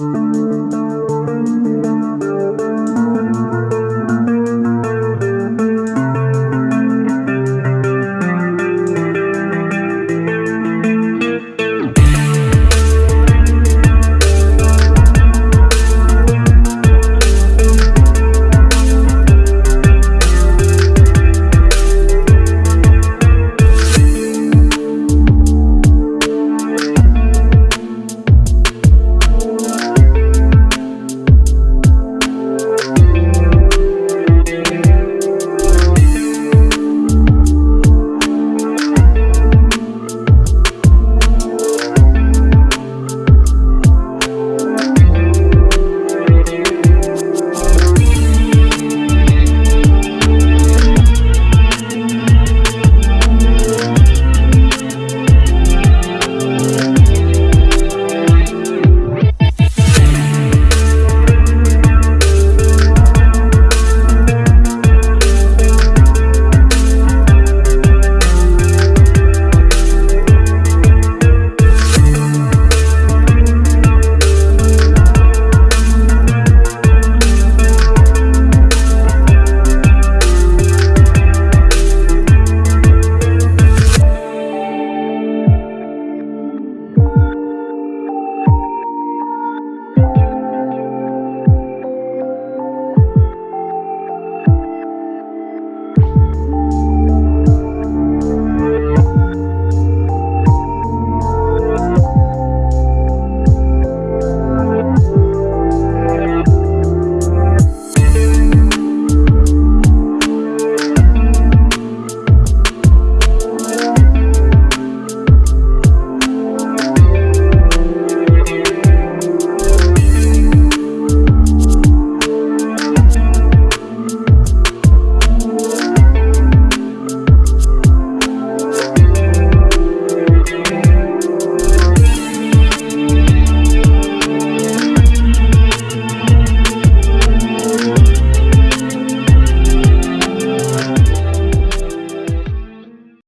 Música